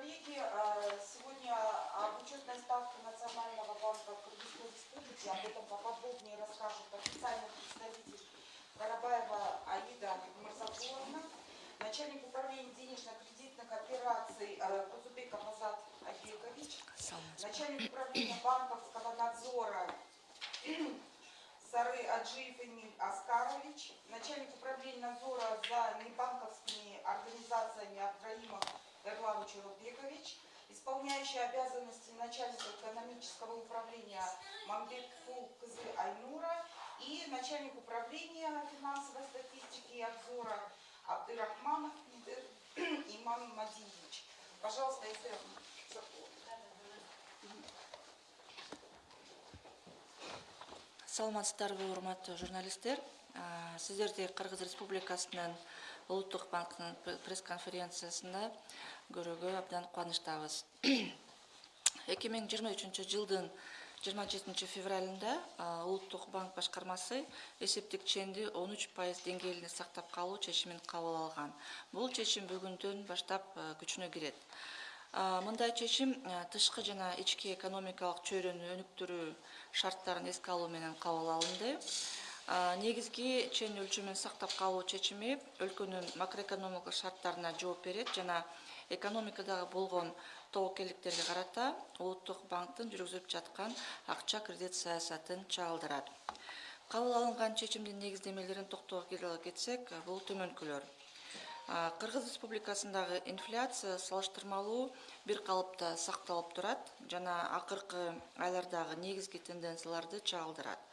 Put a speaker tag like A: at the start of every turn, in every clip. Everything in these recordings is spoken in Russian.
A: коллеги, э, сегодня об учетной ставке Национального банка Кыргызской Республики, об этом поподробнее расскажет официальный представитель Карабаева Аида Мурзафуловна, начальник управления денежно-кредитных операций э, Кузубеков Азат Абекович, начальник управления банковского надзора Сары Аджиев Эмиль Аскарович, начальник управления надзора за небанковскими организациями Абдраимов Эрлан Чурубекович, исполняющий обязанности начальника экономического управления Мамбетфул Кызы Айнура и начальник управления финансовой статистики и обзора Абдырахманов Иман Мадиевич. Пожалуйста, если
B: саламатсыздарбы урматтуу журналисттер сиздерди кыргыз республикасынын улуттук банкынын пресс конференциясында көрүүгө абдан кубанычтабыз. Эки миң жыйырма үчүнчү жылдын жыйырма жетинчи февралында улуттук банк башкармасы эсептик ченди он үч пайыз деңгээлинде сактап калуу чечимин кабыл алган. Бул чечим бүгүндөн баштап күчүнө кирет. Мындай чечим тышкы жана ички экономикалык чөйрөнү өнүктүрүү шарттарын эске алуу менен кабыл алынды. Негизги чен өлчөмүн сактап калуу чечими өлкөнүн макроэкономикалык шарттарына жооп берет жана экономикадагы болгон тобокелдиктерге карата улуттук банктын жүргүзүп жаткан акча кредит саясатын чагылдырат кабыл алынган чечимдин негиздемелерин токтоло кетсек бул төмөнкүлөр. Кыргыз республикасындагы инфляция салыштырмалуу бир калыпта сакталып турат жана акыркы айлардагы негизги тенденцияларды чагылдырат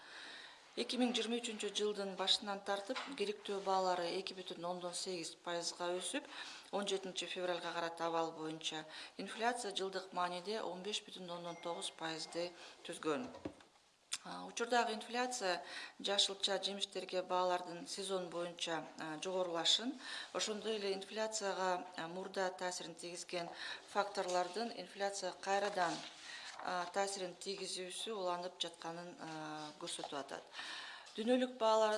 B: эки миң жыйырма үчүнчү жылдын башынан тартып керектөө баалары эки бүтүн ондон сегиз пайызга өсүп он жетинчи февралга карата абал боюнча. Инфляция жылдык мааниде он беш бүтүн ондон тогуз пайызды түзгөн. Учурдагы инфляция жашылча жемиштерге баалардын сезон боюнча жогорулашын. Ошондой эле инфляцияга мурда таасирин тийгизген факторлордун инфляцияга кайрадан таасирин тийгизүүсү уланып жатканын көрсөтүп атат. Дүйнөлүк баалар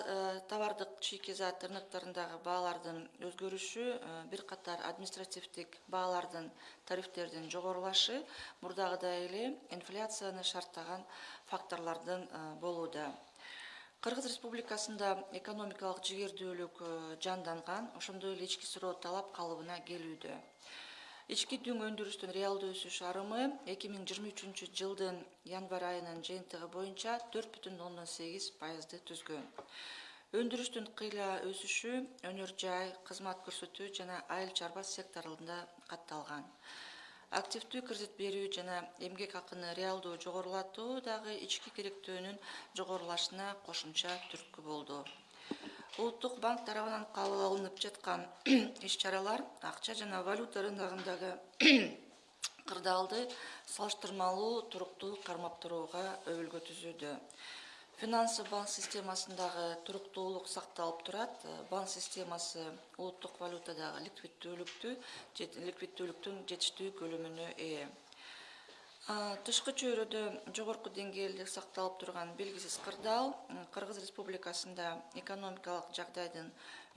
B: товардык чийки зат рынокторундагы баалардын өзгөрүшү бир катар административдик баалардын тарифтердин жогорулашы мурдагыдай эле инфляцияны шарттаган факторлордон болууда. Кыргыз республикасында экономикалык жигердүүлүк жанданган ошондой эле ички суроо талап калыбына келүүдө ички дүң өндүрүштүн реалдуу өсүш арымы эки миң жыйырма үчүнчү жылдын январь айынын жыйынтыгы боюнча төрт бүтүн ондон сегиз пайызды түзгөн. Өндүрүштүн кыйла өсүшү өнөр жай кызмат көрсөтүү жана айыл чарба секторунда катталган. Активдүү кредит берүү жана эмгек акыны реалдуу жогорулатуу дагы ички керектөөнүн жогорулашына кошумча түрткү болду улуттук банк тарабынан кабыл алынып жаткан иш чаралар акча жана валюта рыногундагы кырдаалды салыштырмалуу туруктуу кармап турууга өбөлгө түзүүдө. Финансовый банк системасындагы туруктуулук сакталып турат. Банк системасы улуттук валютадагы ликвиддүүлүктү ликвиддүүлүктүн жетиштүү көлөмүнө ээ тышкы чөйрөдө жогорку деңгээлде сакталып турган белгисиз кырдаал кыргыз республикасында экономикалык жагдайдын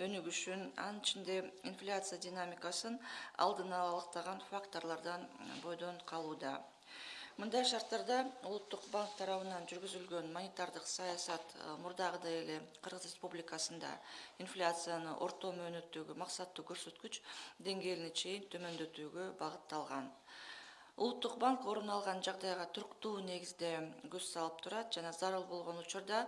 B: өнүгүшүн анын ичинде инфляция динамикасын алдын ала алактаган факторлордон бойдон калууда. Мындай шарттарда улуттук банк тарабынан жүргүзүлгөн монетардык саясат мурдагыдай эле кыргыз республикасында инфляцияны орто мөөнөттөгү максаттуу көрсөткүч деңгээлине чейин төмөндөтүүгө багытталган улуттук банк орун алган жагдайга туруктуу негизде көз салып турат жана зарыл болгон учурда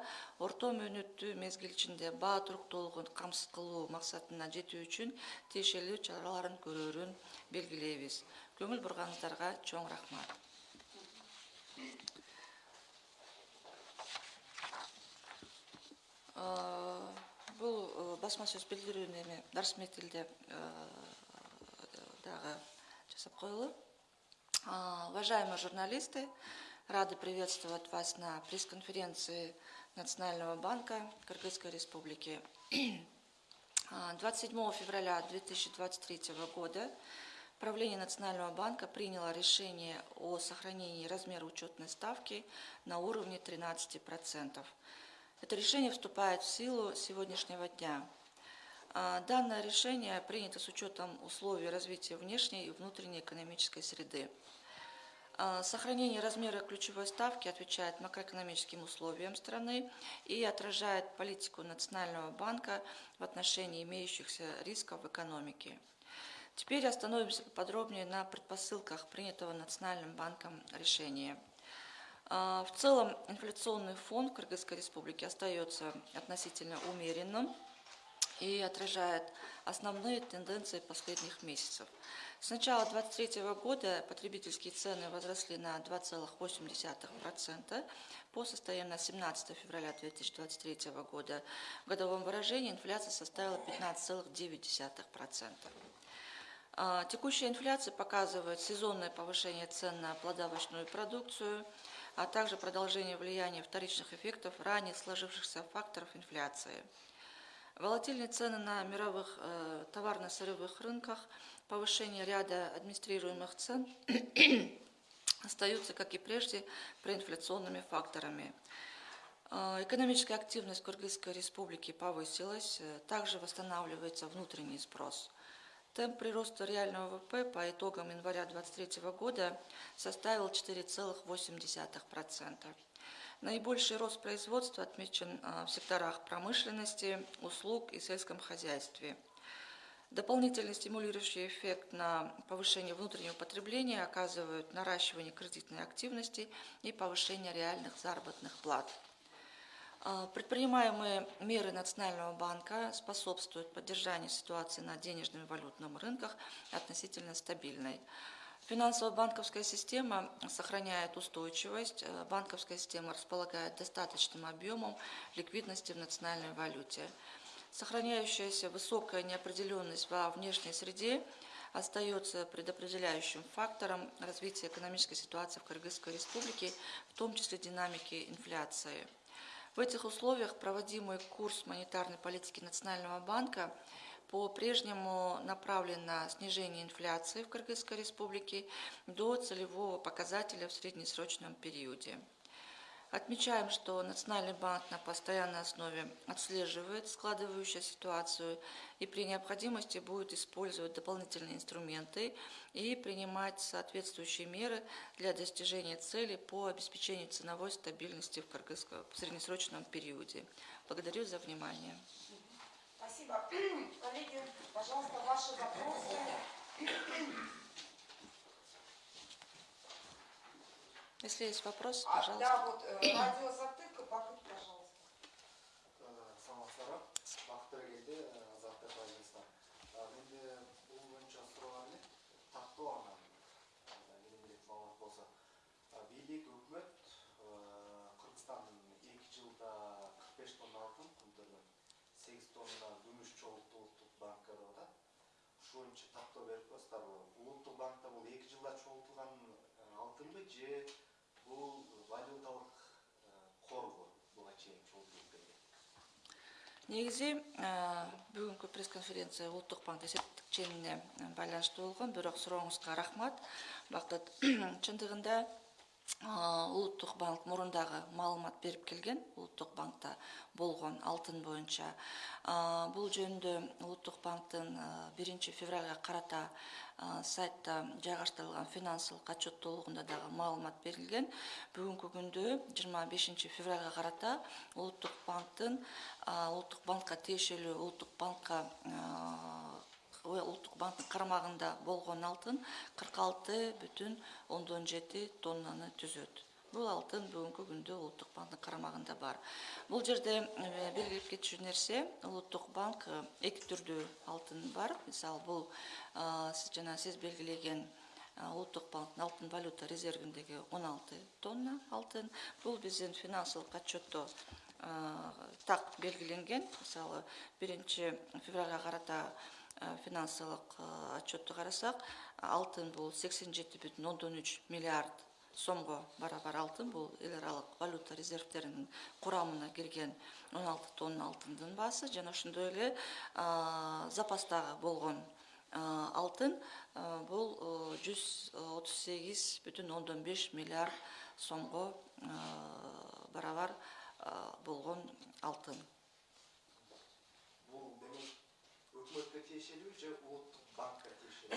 B: орто мөөнөттүү мезгил ичинде баа туруктуулугун камсыз кылуу максатына жетүү үчүн тиешелүү чараларын көрөрүн белгилейбиз. Көңүл бурганыңыздарга чоң рахмат. Бул э, басма сөз билдирүүнү эми расмий тилде э, дагы жасап коелу Уважаемые журналисты, рады приветствовать вас на пресс-конференции Национального банка Кыргызской Республики. 27 февраля 2023 года Правление Национального банка приняло решение о сохранении размера учетной ставки на уровне 13%. Это решение вступает в силу сегодняшнего дня. А, Данное решение принято с учетом условий развития внешней и внутренней экономической среды. А, Сохранение размера ключевой ставки отвечает макроэкономическим условиям страны и отражает политику Национального банка в отношении имеющихся рисков в экономике. Теперь остановимся подробнее на предпосылках принятого Национальным банком решения. А, В целом инфляционный фон в Кыргызской республике остается относительно умеренным и отражает основные тенденции последних месяцев. С начала 2023 года потребительские цены возросли на 2,8% по состоянию на 17 февраля 2023 года. В годовом выражении инфляция составила 15,9%. А, Текущая инфляция показывает сезонное повышение цен на плодовочную продукцию, а также продолжение влияния вторичных эффектов ранее сложившихся факторов инфляции. Волатильные цены на мировых э, товарно-сырьевых рынках, повышение ряда администрируемых цен остаются, как и прежде, проинфляционными факторами. Э, Экономическая активность Кыргызской республики повысилась, э, также восстанавливается внутренний спрос. Темп прироста реального ВВП по итогам января 2023 года составил 4,8%. Наибольший рост производства отмечен а, в секторах промышленности, услуг и сельском хозяйстве. Дополнительный стимулирующий эффект на повышение внутреннего потребления оказывают наращивание кредитной активности и повышение реальных заработных плат. А, Предпринимаемые меры Национального банка способствуют поддержанию ситуации на денежном и валютном рынках относительно стабильной. Финансово-банковская система сохраняет устойчивость. Э, Банковская система располагает достаточным объемом ликвидности в национальной валюте. Сохраняющаяся высокая неопределенность во внешней среде остается предопределяющим фактором развития экономической ситуации в Кыргызской республике, в том числе динамики инфляции. В этих условиях проводимый курс монетарной политики Национального банка по-прежнему направлен на снижение инфляции в Кыргызской республике до целевого показателя в среднесрочном периоде. Отмечаем, что Национальный банк на постоянной основе отслеживает складывающуюся ситуацию и при необходимости будет использовать дополнительные инструменты и принимать соответствующие меры для достижения цели по обеспечению ценовой стабильности в, в среднесрочном периоде. Благодарю за внимание.
A: Спасибо. Коллеги, пожалуйста, ваши вопросы.
B: Если есть вопрос,
A: А,
B: пожалуйста.
A: да, вот э, радиозатык, Бакыт, пожалуйста.
C: саламатсыздар бакыт келди азаттык байланыстар менде бул боюнча суроо бар эле тактоо анан менен элек маалымат болсо бийлик өкмөт сегиз тонна күмүш чогулту улуттук банкка деп атат ушул боюнча тактоо берип коесуздарбы улуттук банкта бул эки жылда чогултулган алтынбы же бул валюталык корбу буга чейин чогултулуп келген
B: негизи э, бүгүнкү пресс конференция улуттук банк эсептик ченіне байланыштуу болгон. Бирок сурооңузга рахмат. Бакыт чындыгында улуттук банк мурун дагы маалымат берип келген улуттук банкта болгон алтын боюнча. Бул жөнүндө улуттук банктын биринчи февралга карата сайтта жайгаштырылган финансылык отчеттуулугунда дагы маалымат берилген. Бүгүнкү күндө жыйырма бешинчи февралга карата улуттук банктын улуттук банкка тиешелүү улуттук банкка ұлттық банктың қарамағында болған алтын 46 бүтін ондан жеті тоннаны түзеді. Бұл алтын бүгінгі күнде ұлттық банктың қарамағында бар. Бұл жерде белгілеп кетші нәрсе ұлттық банк екі түрді алтын бар. Мысалы бұл сіз жаңа сіз белгілеген ұлттық банктың алтын валюта резервіндегі 16 тонна алтын. Бұл біздің финансылық отчетто тақ белгіленген. Мысалы 1 февральға қарата финансылык э, отчетту карасак алтын бул сексен жети бүтүн ондон үч миллиард сомго барабар алтын бул эл аралык валюта резервдеринин курамына кирген он алты тонна алтындын баасы жана ошондой эле а, запастагы болгон алтын бул э, жүз отуз сегиз бүтүн ондон беш миллиард сомго барабар болгон алтын.
C: Бул демек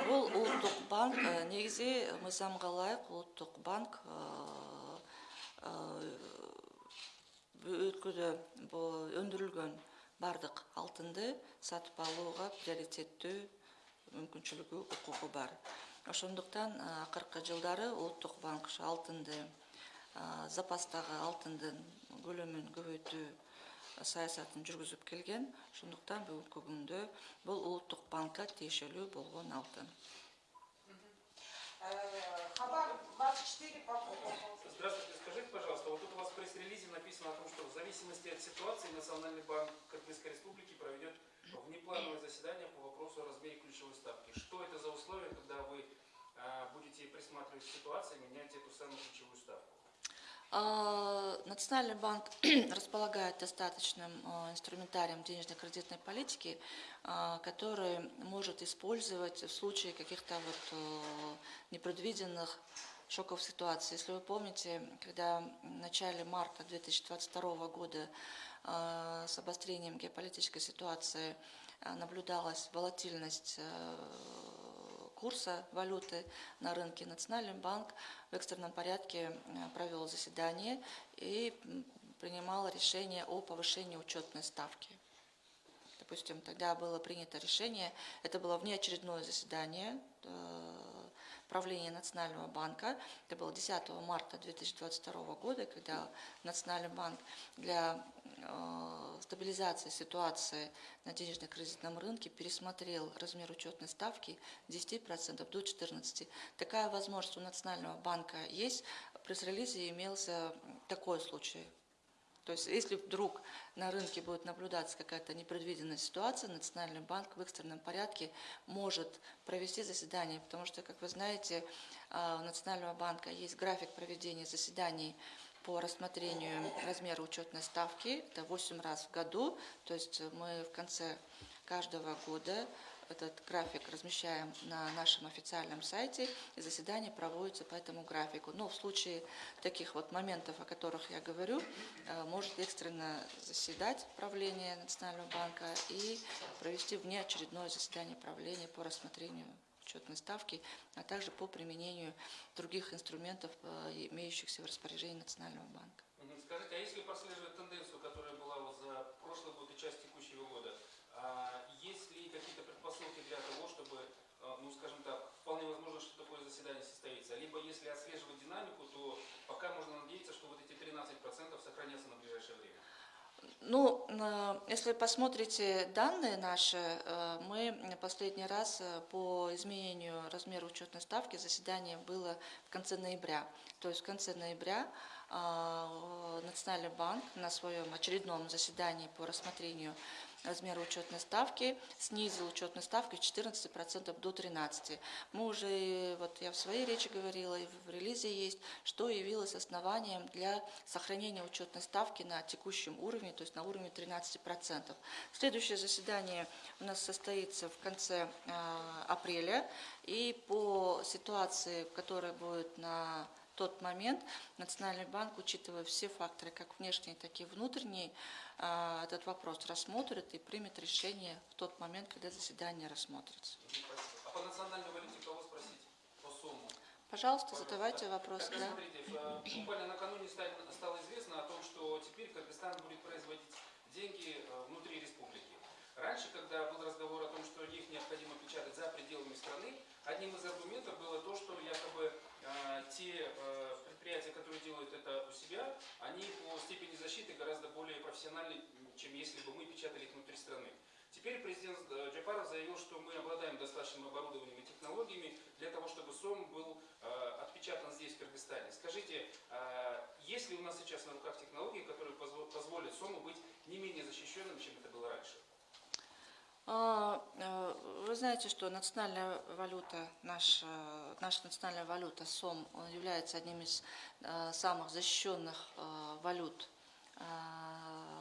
B: бұл ұлттық банк негізе мыйзамға лайық ұлттық банк өткізі өндүрүлгөн бардық алтынды сатып алууга приоритеттүү мүмкүнчүлүгү укугу бар. Ошондуктан э, акыркы жылдары улуттук банк алтынды э, запастагы алтындын көлөмүн көбөйтүү саясатын жүргүзүп келген ошондуктан бүгүнкү күндө бул улуттук банкка тиешелүү болгон алтын
A: Э, Хабар 24 по
D: Здравствуйте, скажите, пожалуйста, вот тут у вас в пресс-релизе написано о том, что в зависимости от ситуации Национальный банк Кыргызской Республики проведет внеплановое заседание по вопросу о размере ключевой ставки. Что это за условия, когда вы а, будете присматривать к ситуации, менять эту самую
B: Национальный банк располагает достаточным а, инструментарием денежно-кредитной политики, а, который может использовать в случае каких-то вот а, непредвиденных шоковых ситуаций. Если вы помните, когда в начале марта 2022 года а, с обострением геополитической ситуации а, наблюдалась волатильность а, курса валюты на рынке, Национальный банк в экстренном порядке э, провел заседание и принимал решение о повышении учетной ставки. Допустим, тогда было принято решение, это было внеочередное заседание э, правления Национального банка, это было 10 марта 2022 года, когда Национальный банк для э, стабилизации ситуации на денежно-кредитном рынке пересмотрел размер учетной ставки с 10% до 14%. Такая возможность у Национального банка есть. В пресс-релизе имелся такой случай. То есть, если вдруг на рынке будет наблюдаться какая-то непредвиденная ситуация, Национальный банк в экстренном порядке может провести заседание, потому что, как вы знаете, а, у Национального банка есть график проведения заседаний по рассмотрению размера учетной ставки. Это 8 раз в году, то есть мы в конце каждого года этот график размещаем на нашем официальном сайте, и заседание проводится по этому графику. Но в случае таких вот моментов, о которых я говорю, э, может экстренно заседать правление Национального банка и провести внеочередное заседание правления по рассмотрению учетной ставки, а также по применению других инструментов, э, имеющихся в распоряжении Национального банка.
D: Мгм. Скажите, а если прослеживать тенденцию, которая была за прошлый год и часть текущего года, а есть ли какие-то предпосылки для того, чтобы, а, ну, скажем возможно, что такое заседание состоится? Либо если отслеживать динамику, то пока можно надеяться, что вот эти 13% сохранятся на ближайшее время.
B: Ну, э, если посмотрите данные наши, э, мы последний раз э, по изменению размера учетной ставки заседание было в конце ноября. То есть в конце ноября Национальный банк на своем очередном заседании по рассмотрению размера учетной ставки снизил учетную ставку с 14% до 13%. Мы уже, вот я в своей речи говорила, и в релизе есть, что явилось основанием для сохранения учетной ставки на текущем уровне, то есть на уровне 13%. Следующее заседание у нас состоится в конце э, апреля, и по ситуации, которая будет на тот момент Национальный банк, учитывая все факторы, как внешние, так и внутренние, а, этот вопрос рассмотрит и примет решение в тот момент, когда заседание рассмотрится.
D: А по национальной валюте кого спросить? По сумму?
B: Пожалуйста, задавайте вопросы. Да?
D: Смотрите, э, буквально накануне стало известно о том, что теперь Кыргызстан будет производить деньги э, внутри республики. Раньше, когда был разговор о том, что их необходимо печатать за пределами страны, одним из аргументов было то, что якобы те э, предприятия, которые делают это у себя, они по степени защиты гораздо более профессиональны, чем если бы мы печатали их внутри страны. Теперь президент э, Джапаров заявил, что мы обладаем достаточным оборудованием и технологиями для того, чтобы СОМ был э, отпечатан здесь, в Кыргызстане. Скажите, э, есть ли у нас сейчас на руках технологии, которые позво- позволят СОМу быть не менее защищенным, чем это было раньше?
B: А, э, Вы знаете, что национальная валюта, наша, наша национальная валюта СОМ он является одним из э, самых защищенных э, валют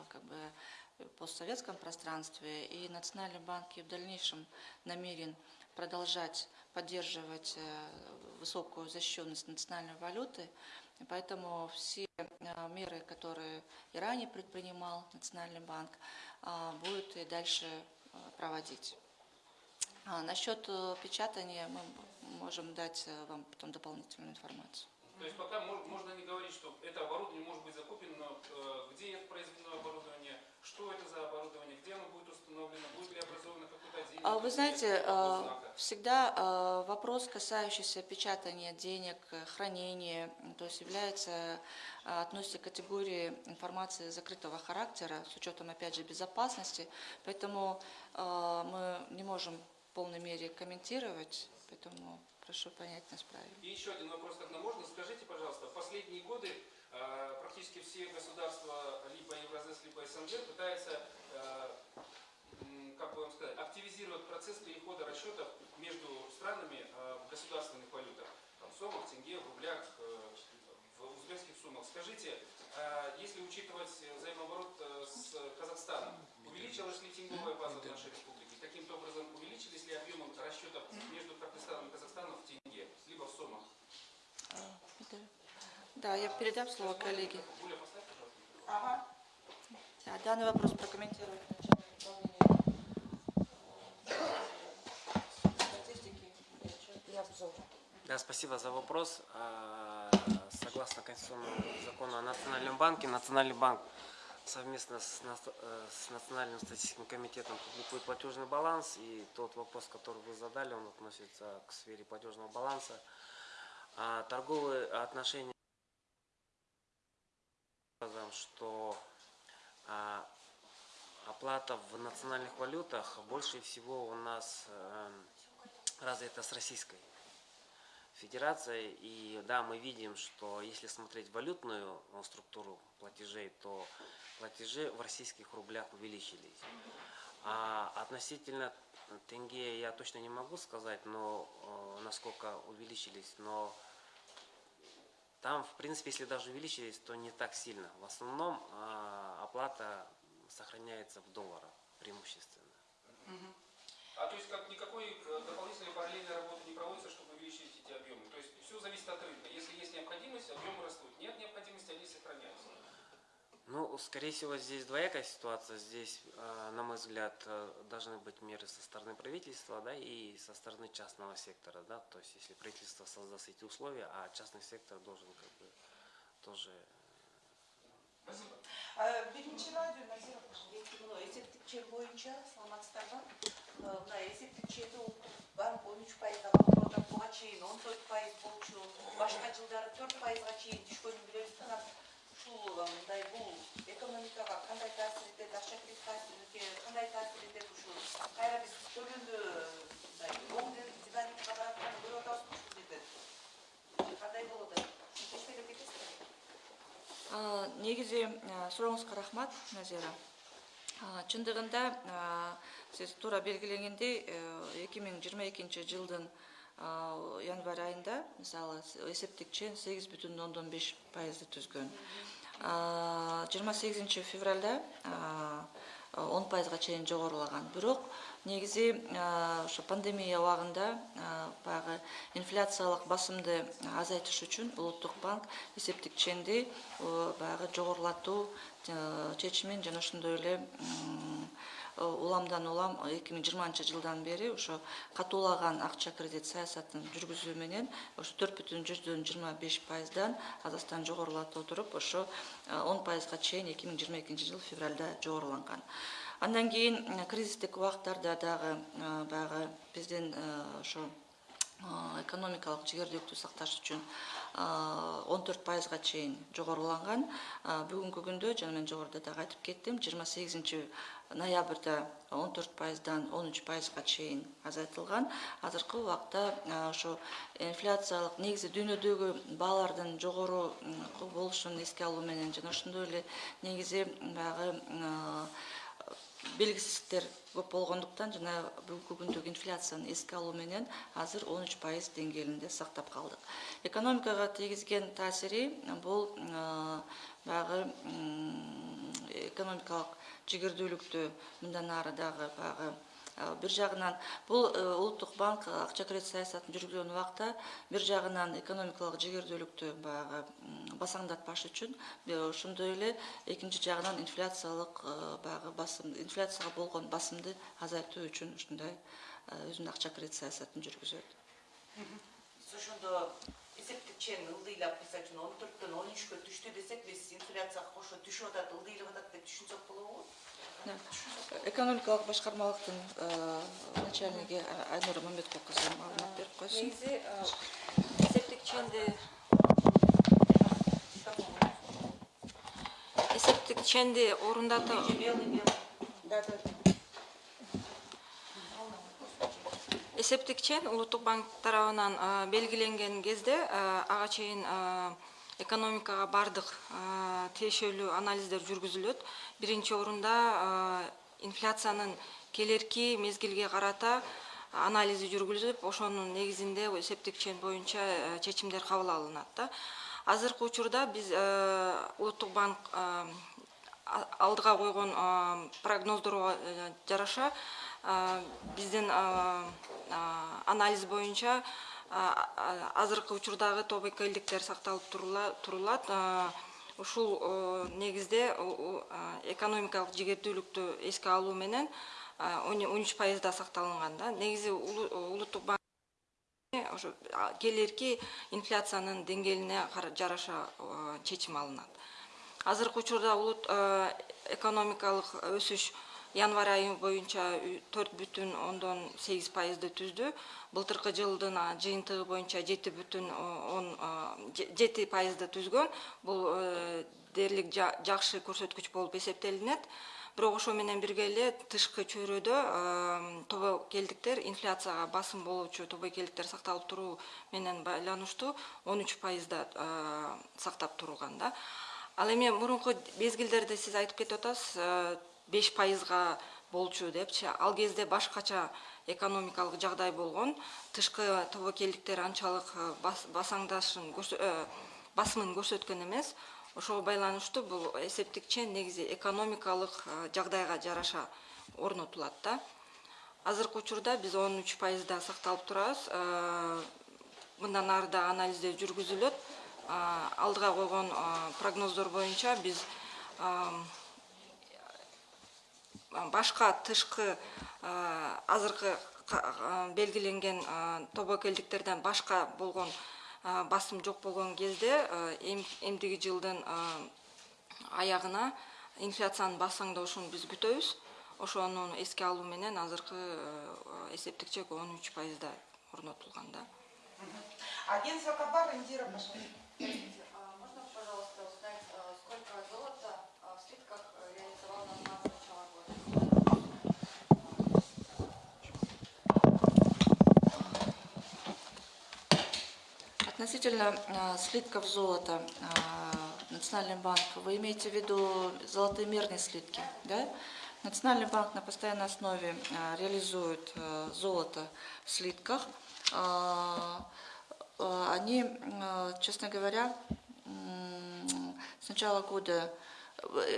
B: как бы, в постсоветском пространстве. И Национальный банк и в дальнейшем намерен продолжать поддерживать высокую защищенность национальной валюты. Поэтому все меры, которые и ранее предпринимал Национальный банк, а, будет и дальше проводить. А насчет э, печатания мы можем дать э, вам потом дополнительную информацию.
D: То есть пока мо- можно не говорить, что это оборудование может быть закуплено, э, где это произведено оборудование, что это за оборудование, где оно будет установлено, будет ли образовано какое-то отдельное
B: А Вы знаете, э, всегда э, вопрос, касающийся печатания денег, хранения, то есть является, относится к категории информации закрытого характера, с учетом, опять же, безопасности, поэтому мы не можем в полной мере комментировать, поэтому прошу понять нас правильно.
D: И еще один вопрос, тогда можно? Скажите, пожалуйста, в последние годы э, практически все государства, либо Евразес, либо СНГ, пытаются, э, как бы вам сказать, активизировать процесс перехода расчетов между странами э, в государственных валютах. Там, в сомах, тенге, в рублях, э, в узбекских суммах. Скажите, э, если учитывать взаимооборот э, с Казахстаном, увеличилась ли тенговая база в нашей республике? Каким-то образом увеличились ли объемы расчетов между Кыргызстаном и Казахстаном в тенге, либо в сомах?
B: Э, это- Да, я передам слово коллеге.
A: Ага.
B: Да, данный вопрос обзора.
E: Да, спасибо за вопрос. А, Согласно Конституционному закону о Национальном банке, Национальный банк совместно с, э, с Национальным статистическим комитетом публикует платежный баланс. И тот вопрос, который вы задали, он относится к сфере платежного баланса. А Торговые отношения что а, оплата в национальных валютах больше всего у нас эм, развита с Российской Федерацией. И да, мы видим, что если смотреть валютную э, структуру платежей, то платежи в российских рублях увеличились. А относительно тенге я точно не могу сказать, но э, насколько увеличились, но там, в принципе, если даже увеличились, то не так сильно. В основном а, оплата сохраняется в долларах преимущественно.
D: А то есть как никакой э, дополнительной параллельной работы не проводится, чтобы увеличить эти объемы? То есть все зависит от рынка. Если есть необходимость, объемы растут. Нет необходимости, они сохраняются.
E: Ну, скорее всего, здесь двоякая ситуация. Здесь, а, на мой взгляд, э, должны быть меры со стороны правительства, да, и со стороны частного сектора, да. То есть, если правительство создаст эти условия, а частный сектор должен как бы тоже
D: Спасибо.
A: Э, Биринчи радио Назира
F: Екі мына есептік бойынша саламатсыздар ма мына есептік шегі ұлттық банк он үч пайызға бағалап отыр буга чейин он төрт пайыз болчу башка жылдары төрт пайызга чейин түшкөнүн билебиз анан Ушул мындай бул экономикага кандай таасир этет акча кредит таасирге кандай таасир этет ушул кайра биз оң баратканын көрүп ушул
B: рахмат назира. Чындыгында сиз туура белгилегендей эки миң жыйырма экинчи январь айында мисалы эсептик чен сегиз бүтүн ондон беш пайызды түзгөн. Жыйырма сегизинчи февралда он пайызга чейин жогорулаган. Бирок негизи ошо пандемия убагында баягы инфляциялык басымды азайтыш үчүн улуттук банк эсептик ченди баягы жогорулатуу чечимин жана ошондой эле уламдан улам эки миң жыйырманчы жылдан бери ошо катуулаган акча кредит саясатын жүргүзүү менен ошо төрт бүтүн жүздөн жыйырма беш пайыздан азастан жогорулата отуруп ошо он пайызга чейин эки миң жыйырма экинчи жыл февралда жогоруланган андан кийин э, кризистик убактарда дагы э, баягы биздин э, ошо э, экономикалык жигердүүлүктү сакташ үчүн он төрт пайызга чейин жогоруланган бүгүнкү күндө жана мен жогоруда дагы айтып кеттим жыйырма сегизинчи ноябрда он төрт пайыздан он үч пайызга чейин азайтылган. Азыркы убакта ошо инфляциялык негизи дүйнөдөгү баалардын жогору болушун эске алуу менен жана ошондой эле негизи баягы белгисиздиктер көп болгондуктан жана бүгүнкү күндөгү инфляцияны эске алуу менен азыр он үч пайыз деңгээлинде сактап калдык. Экономикага тийгизген таасири бул баягы экономикалык жигердүүлүктү мындан ары дагы баягы э, бир жагынан бул э, улуттук банк акча кредит саясатын жүргүзгөн убакта бир жагынан экономикалык жигердүүлүктү баягы басаңдатпаш үчүн э, ошондой эле экинчи жагынан инфляциялык э, баягы басым инфляцияга болгон басымды азайтуу үчүн ушундай өзүнүн акча кредит саясатын жүргүзөт.
F: Ошондо эсептик чен ылдыйлап мисалы үчүн он төрттөн он үчкө түштү десек биз инфляцияга кошо түшүп атат ылдыйлап атат деп түшүнсөк болобу
B: экономикалык башкармалыктын э, начальниги айнура мамбеткул кызы маалымат берип койсун
G: негизи эсептик ченди эсептик ченди
F: белый
A: Да, да,
G: эсептик чен улуттук банк тарабынан белгиленген кезде ага чейин экономикага баардык тиешелүү анализдер жүргүзүлөт. Биринчи орунда инфляциянын келерки мезгилге карата анализи жүргүзүлүп ошонун негизинде эсептик чен боюнча чечимдер кабыл алынат да. Азыркы учурда биз улуттук банк алдыга койгон прогноздорго э, жараша биздин анализ боюнча азыркы учурдагы тобокелдиктер сакталып турула- турулат. Ушул негизде экономикалык жигердүүлүктү эске алуу менен он үч пайызда сакталынган да. Негизи улу- улуттук банк ошо а, келерки инфляциянын деңгээлине жараша чечим алынат. Азыркы учурда улут экономикалык өсүш январь айы боюнча төрт бүтүн ондон сегиз пайызды түздү. Былтыркы жылдын жыйынтыгы боюнча жети бүтүн он жети пайызды түзгөн. Бул э, дээрлик жа- жакшы көрсөткүч болуп эсептелинет. Бирок ошо менен бирге эле тышкы чөйрөдө тобокелдиктер инфляцияга басым болуучу тобокелдиктер сакталып туруу менен байланыштуу он үч пайызда сактап турулган да. Ал эми мурунку мезгилдерде сиз айтып кетип атасыз беш пайызга болчу депчи. Ал кезде башкача экономикалык жагдай болгон тышкы тобокелдиктер анчалык э, бас- басаңдашын э, басымын көрсөткөн эмес. Ошого байланыштуу бул эсептик чен негизи экономикалык э, жагдайга жараша орнотулат да. Азыркы учурда биз он үч пайызда сакталып турабыз. Мындан ары да анализдер жүргүзүлөт. Алдыга койгон прогноздор боюнча биз башка тышкы азыркы белгиленген тобокелдиктерден башка болгон басым жок болгон кезде эмдиги жылдын аягына инфляциянын басаңдашын биз күтөбүз. Ошону эске алуу менен азыркы эсептик чек он үч пайызда орнотулган да.
A: Агентство Кабар, Индира,
B: Относительно э, слитков золота, э, Национальный банк, вы имеете в виду золотые мерные слитки, да? Национальный банк на постоянной основе э, реализует золото в слитках. Они, честно говоря, с начала года,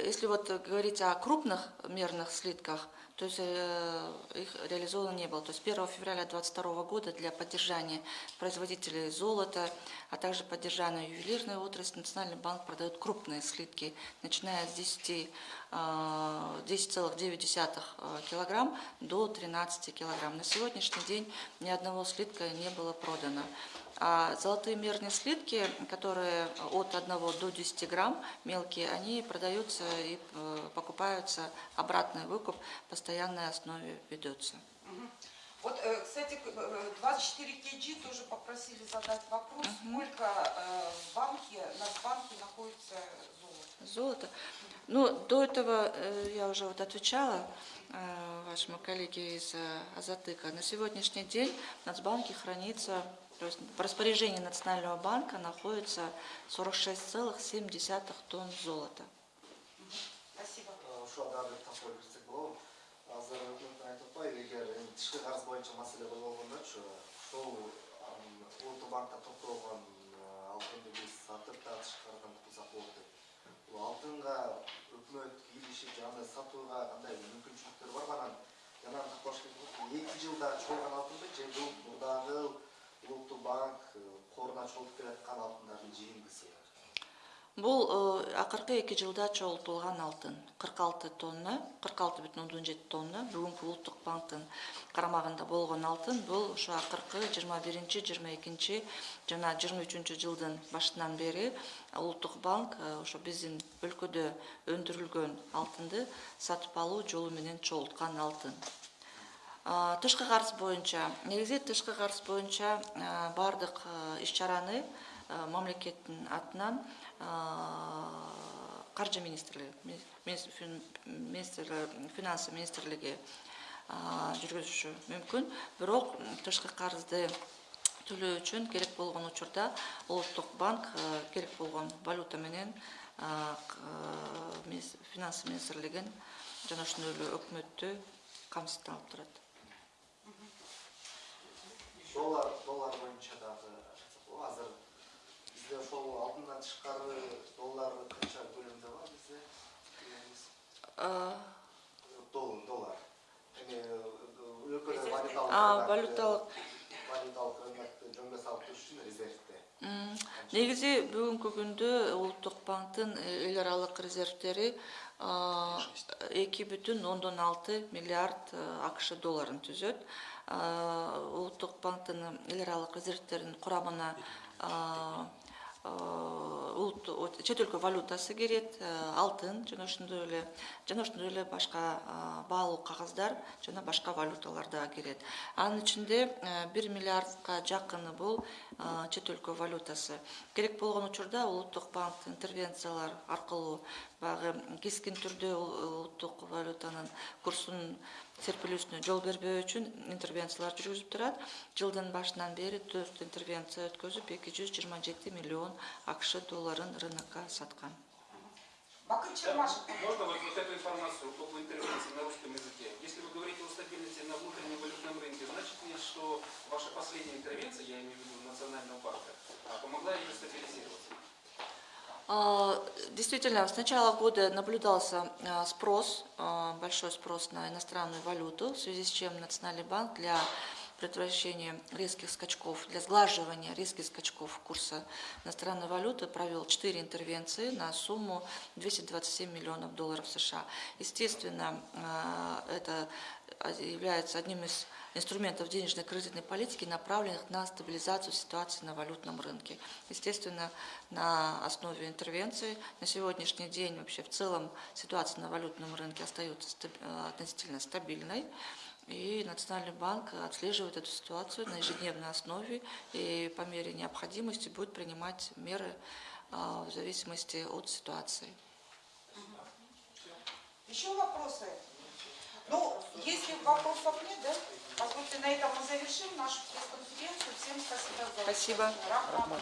B: если вот говорить о крупных мерных слитках, то есть э, их реализовано не было. То есть 1 февраля 2022 года для поддержания производителей золота, а также поддержания ювелирной отрасли Национальный банк продает крупные слитки, начиная с 10, э, 10,9 э, килограмм до 13 килограмм. На сегодняшний день ни одного слитка не было продано. А золотые мерные слитки, которые от 1 до 10 грамм, мелкие, они продаются и э, покупаются, обратный выкуп постоянной основе ведется.
A: Вот, э, кстати, к- э, 24 KG тоже попросили задать вопрос, сколько э, в банке, на банке находится золото?
B: Золото. Ну, до этого я уже вот отвечала вашему коллеге из Азатыка. На сегодняшний день в Нацбанке хранится, то есть в распоряжении Национального банка находится 46,7 тонн золота.
A: Спасибо.
C: ошол дагы бир тапкыр кирсек болобу азыр өкмөттүн айтып атпайбы эгер эми тышкы карыз боюнча маселе болгондочу ошол ам, улуттук банкта токтолгон э, алтынды биз сатып да тышкы карыздан кутулсак болот деп бул алтынга өкмөт кийлишип же андай сатууга кандай мүмкүнчүлүктөр бар анан жана такпаш эки жылда же улуттук банк э, коруна чогултуп келаткан алтындардын жыйындысы
B: Бул э, акыркы эки жылда чогултулган алтын. 46 тонна, 46,7 тонна бүгүнкү Улуттук банктын карамагында болгон алтын бул ошо акыркы 21-22 жана 23 жылдын башынан бери Улуттук банк э, ошо биздин өлкөдө өндүрүлгөн алтынды сатып алуу жолу менен чогулткан алтын. Тышкы карыз боюнча негизи тышкы карыз боюнча баардык иш чараны мамлекеттин атынан каржы министрлиги ми- мис- фин- министрлиги финансы министрлиги жүргүзүшү мүмкүн. Бирок тышкы карызды төлөө үчүн керек болгон учурда улуттук банк керек болгон валюта менен финансы министрлигин жана ошондой эле өкмөттү камсызданып турат
C: доллар доллар боюнча дагы азыр бизде ошол алтындан тышкары доллар канча көлөмдө бар бизде доллар. Доллар эми өлкөдө валюталык
B: валюталык.
C: валюталык рынокту жөнгө салып туруш үчүн резервде
B: м, негизи бүгүнкү күндө улуттук банктын эл аралык резервдери эки бүтүн ондон алты миллиард э, акш долларын түзөт улуттук банктын эл аралык резервдеринин курамына чет өлкө валютасы кирет алтын жана ошондой эле жана ошондой эле башка баалуу кагаздар жана башка валюталар дагы кирет анын ичинде бир миллиардка жакыны бул чет өлкө валютасы. Керек болгон учурда улуттук банк интервенциялар аркылуу баягы кескин түрдө ул- улуттук валютанын курсунун серпилүүсүнө жол бербөө үчүн интервенциялар жүргүзүп турат жылдын башынан бери төрт интервенция өткөзүп эки жүз жыйырма жети миллион акш долларын рынокко саткан
A: Бакыт Чермашев.
D: Можно вот, вот эту информацию об интервенции на русском языке? Если вы говорите о стабильности на внутреннем валютном рынке, значит ли, что ваша последняя интервенция, я имею в виду Национального банка, помогла ее стабилизировать?
B: А, Действительно, с начала года наблюдался а, спрос, а, большой спрос на иностранную валюту, в связи с чем Национальный банк для предотвращения резких скачков, для сглаживания резких скачков курса иностранной валюты провел 4 интервенции на сумму 227 миллионов долларов США. Естественно, это является одним из инструментов денежной кредитной политики, направленных на стабилизацию ситуации на валютном рынке. Естественно, на основе интервенции на сегодняшний день вообще в целом ситуация на валютном рынке остается э, относительно стабильной. И Национальный банк отслеживает эту ситуацию на ежедневной основе и по мере необходимости будет принимать меры а, в зависимости от ситуации.
A: Еще вопросы? Ну, если вопросов нет, да? Позвольте, на этом мы завершим нашу пресс-конференцию. Всем спасибо за
B: Спасибо.
A: Рахмат.